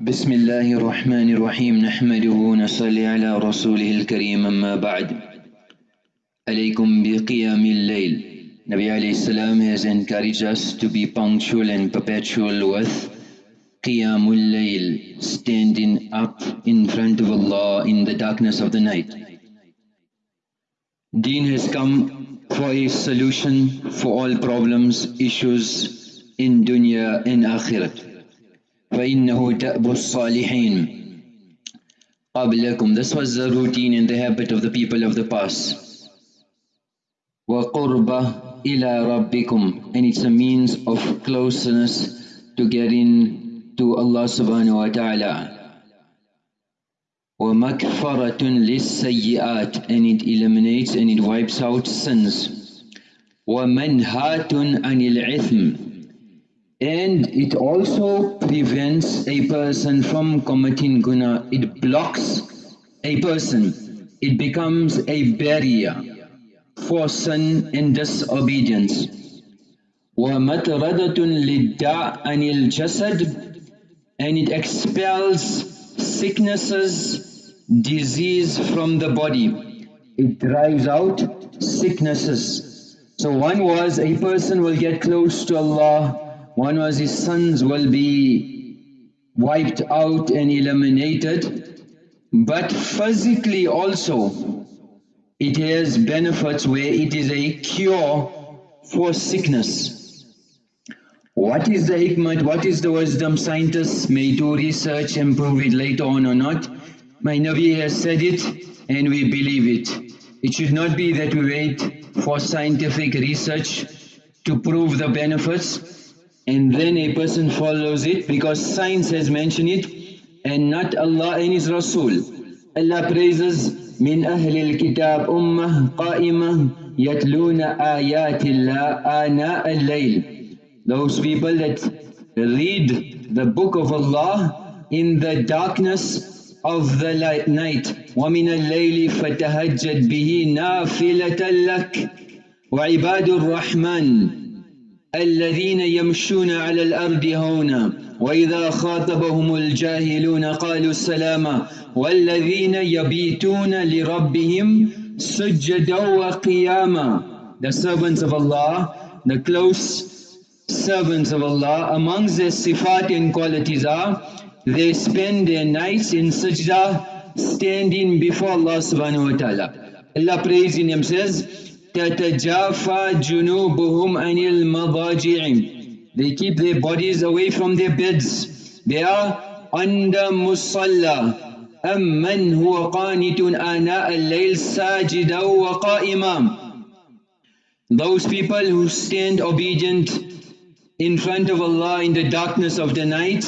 بسم الله الرحمن الرحيم نحمده ونصلي على رسوله الكريم أما بعد عليكم بقيام الليل Nabi alayhi salam has encouraged us to be punctual and perpetual with Qiyamul Layl, standing up in front of Allah in the darkness of the night. Deen has come for a solution for all problems, issues in dunya and akhirat. فإنه دأب الصالحين قبلكم This was the routine and the habit of the people of the past. وقربة إلى ربكم And it's a means of closeness to getting to Allah subhanahu wa ta'ala. وَمَكْفَرَةٌ لِلسَّيِّئَاتِ And it eliminates and it wipes out sins. وَمَنْهَاتٌ عَنِ الْعِثْمِ and it also prevents a person from committing guna. It blocks a person. It becomes a barrier for sin and disobedience. وَمَتْرَدَةٌ لِلدَّاء عَنِ الْجَسَدِ And it expels sicknesses, disease from the body. It drives out sicknesses. So one was a person will get close to Allah one was his sons will be wiped out and eliminated, but physically also it has benefits where it is a cure for sickness. What is the hikmah, what is the wisdom? Scientists may do research and prove it later on or not. My Nabi has said it and we believe it. It should not be that we wait for scientific research to prove the benefits and then a person follows it because science has mentioned it and not Allah and His Rasul. Allah praises من أهل الكتاب أمة قائمة يتلون آيات الله آناء الليل Those people that read the book of Allah in the darkness of the night ومن الليل فتهجد به نافلة لك وعباد الرحمن الذين يمشون على الأرض هونا وإذا خاطبهم الجاهلون قالوا السلاما والذين يبيتون لربهم سجدا وقياما The servants of Allah, the close servants of Allah, amongst their sifat and qualities are they spend their nights in sajda standing before Allah subhanahu wa ta'ala. Allah praising Him says, تتجافى جنوبهم عن المضاجع They keep their bodies away from their beds. They are under musalla. أمن هو قانت آناء الليل ساجدا وقائما Those people who stand obedient in front of Allah in the darkness of the night,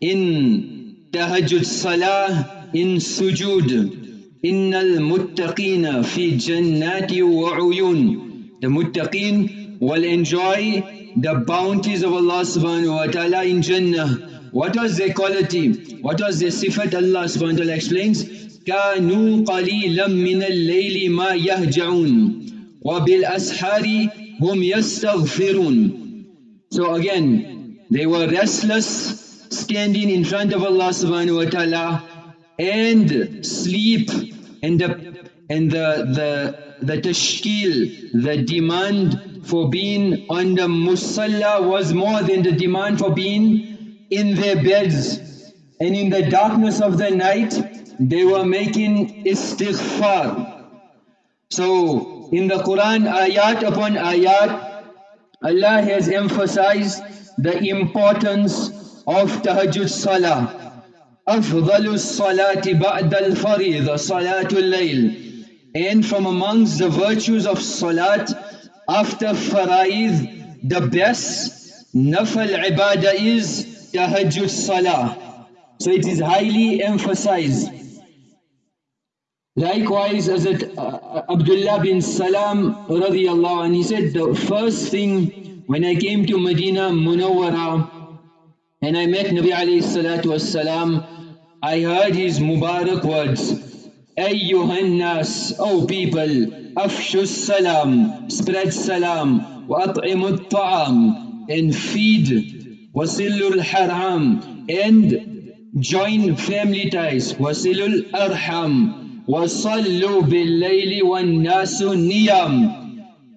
in tahajjud salah, in sujood, إن المتقين في جنات وعيون The muttaqin will enjoy the bounties of Allah subhanahu wa ta'ala in Jannah. What was their quality? What was their sifat? Allah subhanahu wa ta'ala explains, كانوا قليلا من الليل ما يهجعون وبالأسحار هم يستغفرون So again, they were restless, standing in front of Allah subhanahu wa ta'ala and sleep and the and the the the tashkil, the demand for being on the musalla was more than the demand for being in their beds. And in the darkness of the night, they were making istighfar. So in the Quran, ayat upon ayat, Allah has emphasized the importance of tahajjud salah. أفضل الصلاة بعد الفريضة صلاة الليل and from amongst the virtues of salat after faraid the best nafal ibadah is tahajjud salah so it is highly emphasized likewise as it uh, Abdullah bin Salam radiyallahu anh he said the first thing when I came to Medina Munawwara and I met Nabi alayhi salatu was salam I heard his Mubarak words, Ayyuhan nas, O people, afshu salam, spread salam, wa at'imu ta'am, and feed, wasilul haram, and join family ties wasilul arham wasallu bil layli wan nasu niyam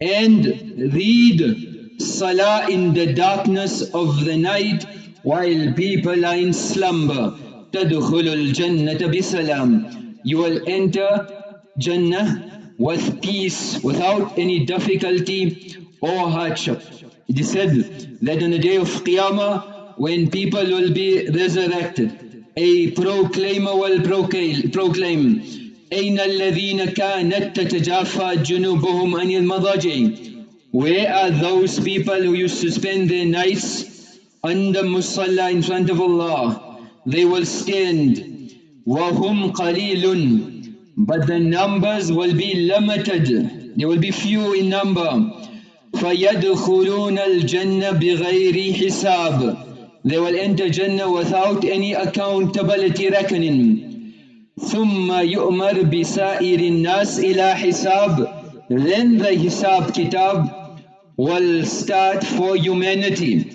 and read salah in the darkness of the night while people are in slumber tadkhulul jannata bisalam you will enter jannah with peace without any difficulty or hardship it is said that on the day of Qiyamah, when people will be resurrected, a proclaimer will proclaim, أين الذين كانت تتجافى جنوبهم عن المضاجع Where are those people who used to spend their nights under musalla in front of Allah? They will stand. وَهُمْ قَلِيلٌ But the numbers will be limited. They will be few in number. فَيَدْخُلُونَ الْجَنَّةِ بِغَيْرِ حِسَابٍ They will enter Jannah without any accountability reckoning. ثُمَّ يُؤْمَرْ بِسَائِرِ النَّاسِ إِلَى حِسَابٍ Then the Hisab Kitab will start for humanity.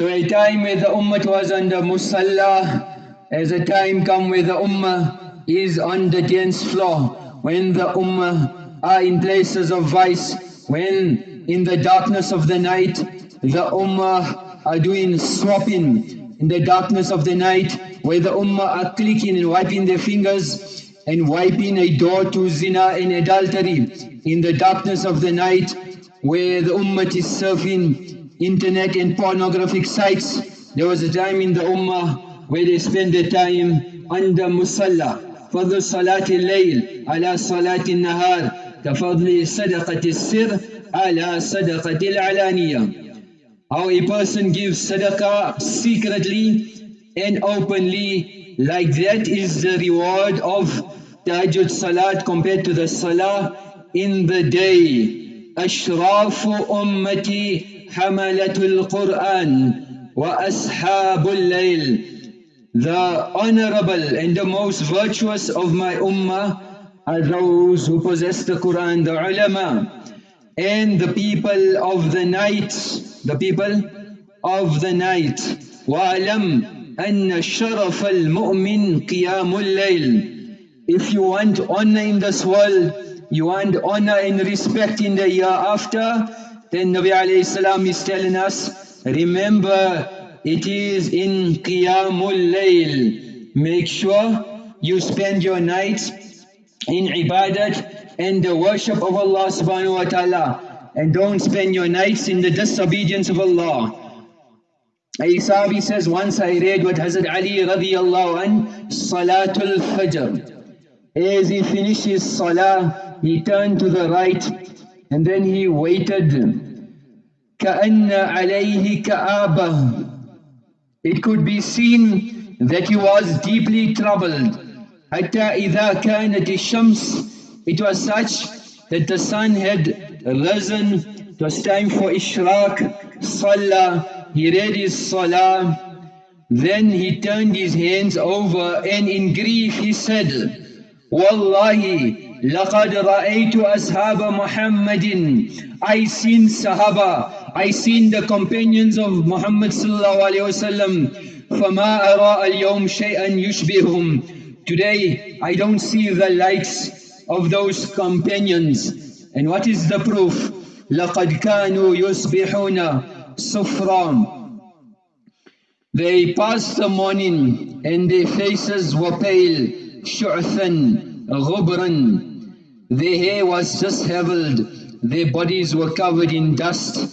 So a time where the Ummah was under Musalla, as a time come where the Ummah is on the dance floor, when the Ummah are in places of vice, when in the darkness of the night the ummah are doing swapping. In the darkness of the night where the ummah are clicking and wiping their fingers and wiping a door to zina and adultery. In the darkness of the night where the ummah is surfing internet and pornographic sites. There was a time in the ummah where they spend their time under musalla. فضل صلاة الليل على صلاة النهار كفضل صدقة السر على صدقة العلانية How a person gives sadaqah secretly and openly, like that is the reward of tahajjud salat compared to the salah in the day. أشراف أمتي حملة القرآن وأصحاب الليل The honorable and the most virtuous of my ummah are those who possess the Quran, the ulama, and the people of the night, the people of the night. وَأَلَمْ أَنَّ الشَّرَفَ الْمُؤْمِنِ قِيَامُ اللَّيْلِ If you want honor in this world, you want honor and respect in the year after, then Nabi alayhi salam is telling us, remember it is in Qiyamul Layl. Make sure you spend your nights in ibadat and the worship of Allah subhanahu wa ta'ala and don't spend your nights in the disobedience of Allah. A Sahabi says, once I read what Hazrat Ali radiallahu an, Salatul Fajr. As he finished his salah, he turned to the right and then he waited. كَأَنَّ عَلَيْهِ كَآبَةٌ It could be seen that he was deeply troubled. حتى إذا كانت الشمس it was such that the sun had risen it was time for ishraq salah he read his salah then he turned his hands over and in grief he said والله لقد رأيت أصحاب محمد I seen Sahaba I seen the companions of Muhammad صلى الله عليه وسلم فما أرى اليوم شيئا يشبههم Today I don't see the lights of those companions. And what is the proof? لَقَدْ كَانُوا يُصْبِحُونَ صُفْرًا They passed the morning and their faces were pale, شُعْثًا غُبْرًا Their hair was just disheveled, their bodies were covered in dust.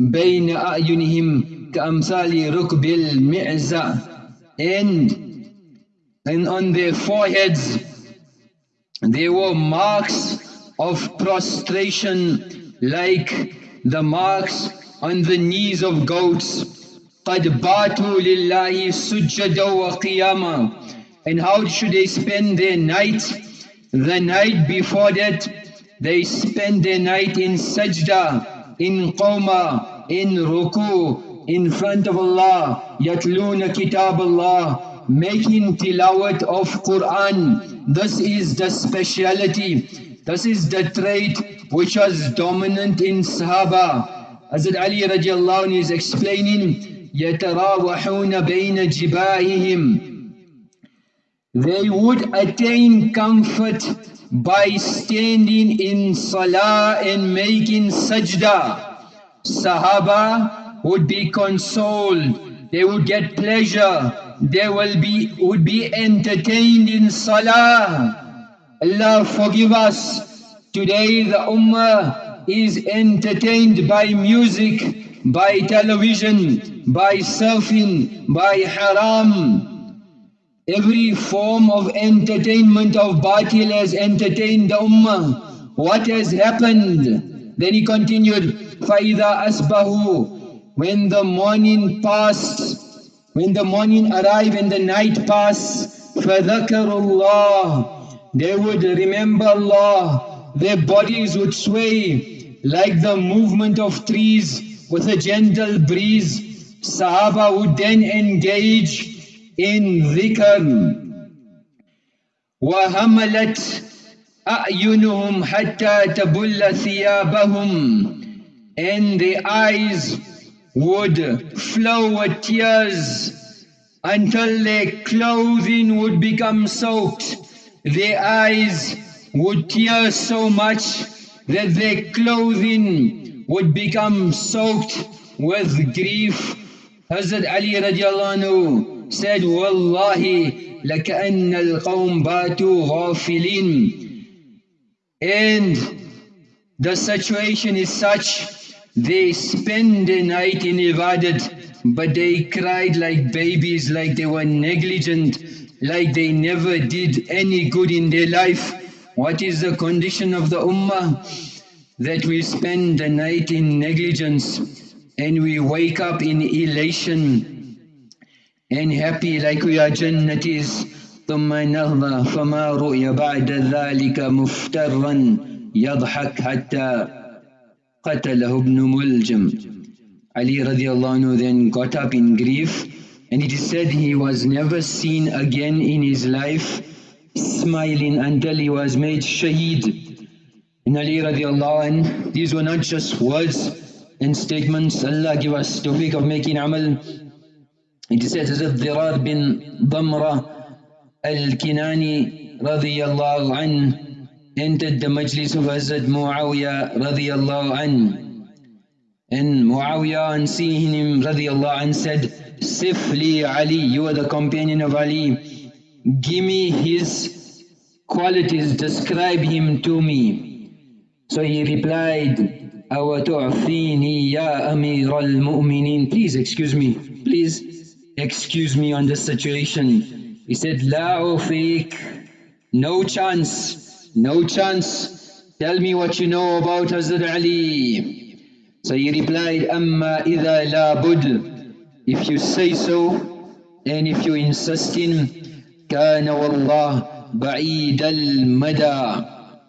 بين أعينهم كأمثال ركب المعزة and and on their foreheads there were marks of prostration like the marks on the knees of goats. قَدْ بَاتُوا لِلَّهِ سُجَّدًا وَقِيَامًا And how should they spend their night? The night before that, they spend their night in sajda, in qawma, in ruku, in front of Allah, yatluna kitab Allah, making tilawat of Quran. This is the speciality. This is the trait which was dominant in Sahaba. Hazrat Ali radiallahu anh is explaining يتراوحون بين جباههم they would attain comfort by standing in salah and making sajda. Sahaba would be consoled, they would get pleasure, they will be, would be entertained in salah. Allah forgive us. Today the ummah is entertained by music, by television, by surfing, by haram. Every form of entertainment of batil has entertained the ummah. What has happened? Then he continued, فَإِذَا أَسْبَهُ When the morning passed, when the morning arrived and the night passed, فَذَكَرُوا اللَّهِ They would remember Allah. Their bodies would sway like the movement of trees with a gentle breeze. Sahaba would then engage in ذكر وهملت أعينهم حتى تبل ثيابهم and the eyes would flow with tears until their clothing would become soaked. Their eyes would tear so much that their clothing would become soaked with grief. Hazrat Ali radiallahu anhu said, Wallahi, لَكَأَنَّ الْقَوْمِ بَاتُوا غَافِلِينَ And the situation is such, they spend the night in ibadat, but they cried like babies, like they were negligent, like they never did any good in their life. What is the condition of the ummah? That we spend the night in negligence and we wake up in elation and happy like we are jannatis ثم نهضى فما رؤي بعد ذلك مفترا يضحك حتى قتله ابن ملجم Ali radiallahu anhu then got up in grief and it is said he was never seen again in his life smiling until he was made shaheed. And Ali radiallahu anhu, these were not just words and statements. Allah give us tawfiq of making amal It says Hazrat Dirar bin Damra al-Kinani radiyallahu an entered the majlis of Hazrat Muawiyah radiyallahu an. And seeing him radiyallahu an said, Sifli Ali, you are the companion of Ali. Give me his qualities, describe him to me. So he replied, أَوَتُعْفِينِي يَا أَمِيرَ الْمُؤْمِنِينَ Please excuse me, please excuse me on this situation. He said, La ufiq, no chance, no chance. Tell me what you know about Hazrat Ali. So he replied, Amma idha la bud. If you say so, and if you insist in, kana wallah ba'id al-mada.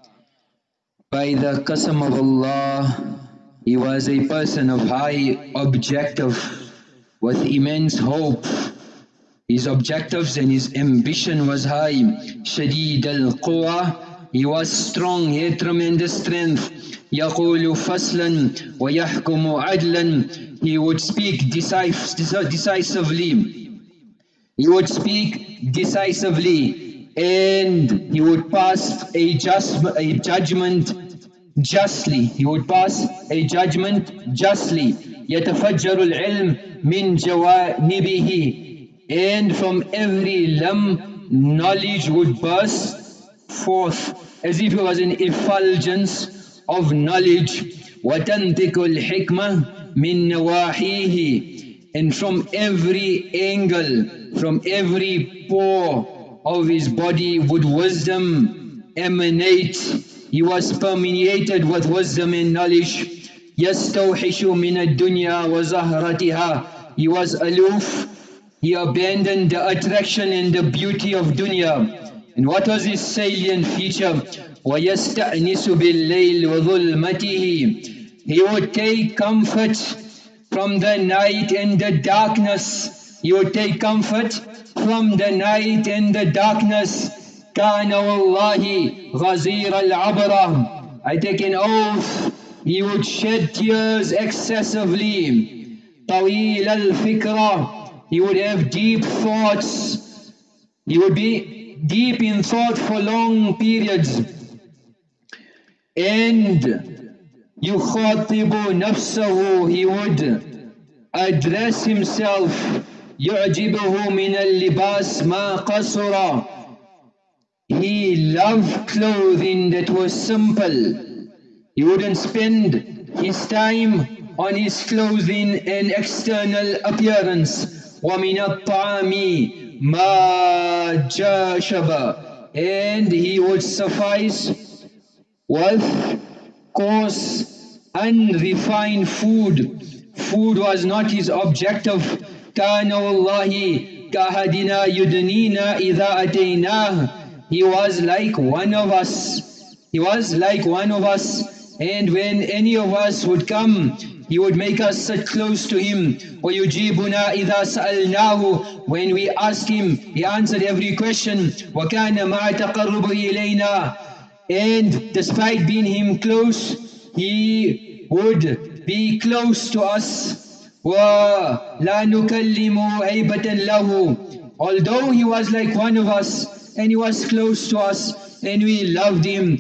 By the qasam of Allah, he was a person of high objective with immense hope. His objectives and his ambition was high. Shadid al-Quwa, he was strong, he had tremendous strength. يقول فصلا ويحكم عدلا He would speak decisively. He would speak decisively and he would pass a, just, a judgment justly. He would pass a judgment justly. يتفجر العلم من جوانبه and from every limb knowledge would burst forth as if it was an effulgence of knowledge وتنطق الحكمة من نواحيه and from every angle from every pore of his body would wisdom emanate he was permeated with wisdom and knowledge يستوحش من الدنيا وزهرتها He was aloof, he abandoned the attraction and the beauty of dunya. And what was his salient feature? وَيَسْتَأْنِسُ بِاللَّيْلِ وَظُلْمَتِهِ He would take comfort from the night and the darkness. He would take comfort from the night and the darkness. كَانَ وَاللَّهِ غَزِيرَ الْعَبْرَةِ I take an oath, he would shed tears excessively. طويل الفكرة he would have deep thoughts he would be deep in thought for long periods and يخاطب نفسه he would address himself يعجبه من اللباس ما قصر he loved clothing that was simple he wouldn't spend his time on his clothing and external appearance ومن الطعام ما جاشب and he would suffice with coarse unrefined food food was not his objective كان والله كأحدنا يدنينا إذا أتيناه he was like one of us he was like one of us and when any of us would come he would make us sit close to him. وَيُجِيبُنَا إِذَا سَأَلْنَاهُ When we asked him, he answered every question. وَكَانَ مَعَ تَقَرُّبُ إِلَيْنَا And despite being him close, he would be close to us. وَلَا نُكَلِّمُ عَيْبَةً لَهُ Although he was like one of us, and he was close to us, and we loved him,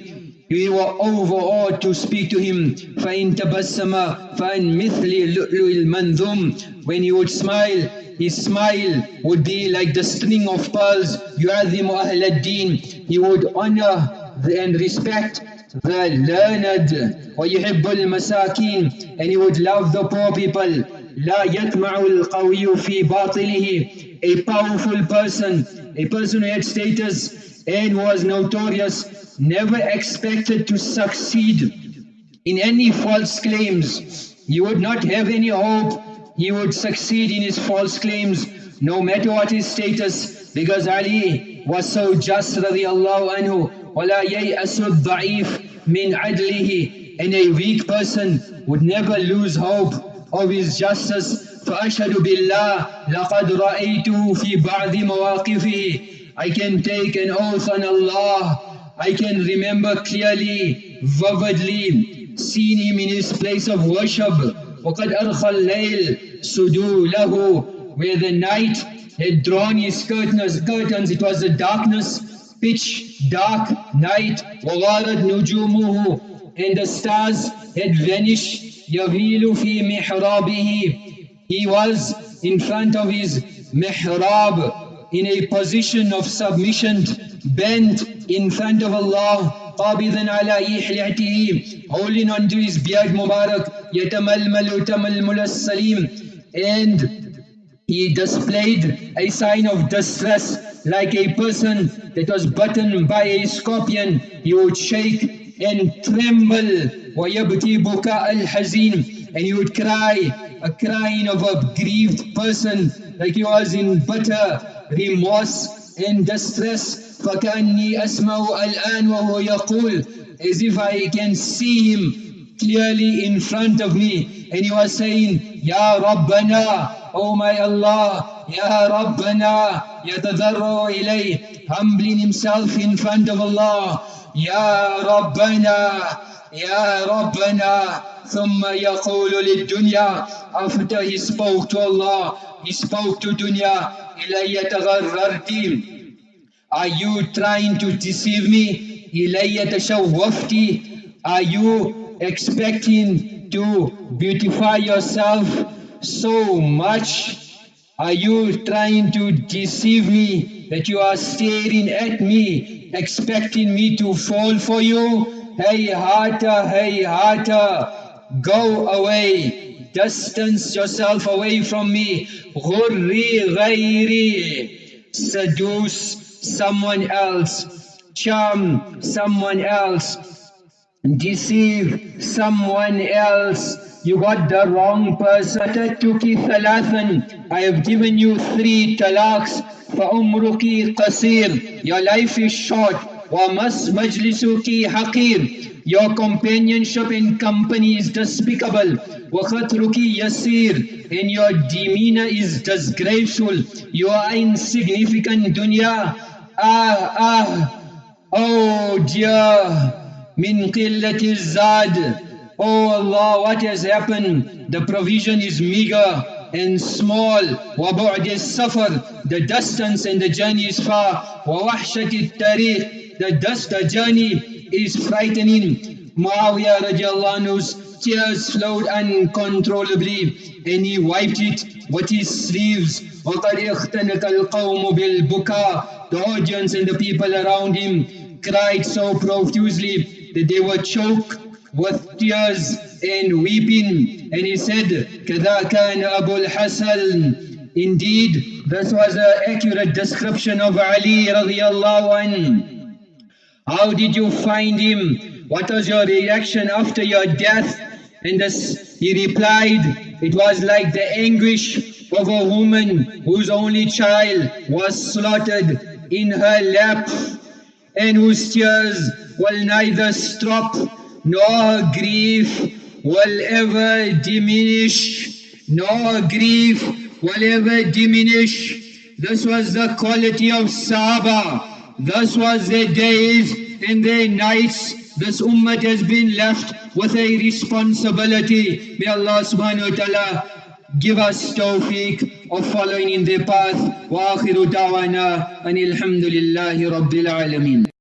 we were overawed to speak to him. فَإِن تَبَسَّمَ فَإِن مِثْلِ لُؤْلُؤِ الْمَنْذُومِ When he would smile, his smile would be like the string of pearls. يُعَذِّمُ أَهْلَ الدِّينِ He would honor and respect the learned وَيُحِبُّ الْمَسَاكِينَ And he would love the poor people. لا يطمع القوي في باطله A powerful person, a person who had status and was notorious never expected to succeed in any false claims. He would not have any hope he would succeed in his false claims no matter what his status because Ali was so just radiallahu anhu وَلَا يَيْأَسُ الضَّعِيفِ مِنْ عَدْلِهِ and a weak person would never lose hope of his justice فأشهد بالله لقد رأيته في بعض مواقفه I can take an oath on Allah I can remember clearly, vividly, seeing him in his place of worship. وَقَدْ أَرْخَى اللَّيْلِ سُدُولَهُ Where the night had drawn his curtains, curtains it was a darkness, pitch dark night. وَغَارَتْ نُجُومُهُ And the stars had vanished. يَغِيلُ فِي مِحْرَابِهِ He was in front of his mihrab in a position of submission, bent in front of Allah قابضا على إحليته holding onto his beard Mubarak يتململ تململ السليم and he displayed a sign of distress like a person that was bitten by a scorpion he would shake and tremble ويبكي بكاء الحزين and he would cry a crying of a grieved person like he was in bitter remorse and distress فكأني أسمع الآن وهو يقول as if I can see him clearly in front of me and he was saying يا ربنا Oh my Allah يا ربنا يتضرع إليه humbling himself in front of Allah يا ربنا يا ربنا ثم يقول للدنيا after he spoke to Allah he spoke to dunya إلي تغررتي Are you trying to deceive me? إِلَيَّ تَشَوَّفْتِ Are you expecting to beautify yourself so much? Are you trying to deceive me that you are staring at me, expecting me to fall for you? Hey Hata, hey Hata, go away, distance yourself away from me. Ghurri ghairi, seduce someone else, charm someone else, deceive someone else. You got the wrong person. I have given you three talaqs. فَأُمْرُكِ قَصِيرٌ Your life is short. وَمَجْلِسُكِ حَقِيرٌ your companionship in company is despicable. وَخَطْرُكِ yasir, And your demeanor is disgraceful. You are insignificant dunya. Ah, ah, oh dear, min qillati zad. Oh Allah, what has happened? The provision is meager and small. وَبُعْدِ safar. The distance and the journey is far. وَوَحْشَةِ التَّارِيخ The dust, the journey is frightening. Muawiyah radiallahu anhu's tears flowed uncontrollably and he wiped it with his sleeves. وَقَدْ اِخْتَنَكَ الْقَوْمُ بِالْبُكَى The audience and the people around him cried so profusely that they were choked with tears and weeping and he said كذا كان أبو الحسن indeed this was an accurate description of Ali radiallahu anhu how did you find him what was your reaction after your death and this he replied it was like the anguish of a woman whose only child was slaughtered in her lap and whose tears will neither stop nor grief will ever diminish, nor grief will ever diminish. This was the quality of Sahaba. This was their days and their nights. This ummah has been left with a responsibility. May Allah subhanahu wa ta'ala give us tawfiq of following in their path. Wa akhiru da'wana anil hamdulillahi rabbil alameen.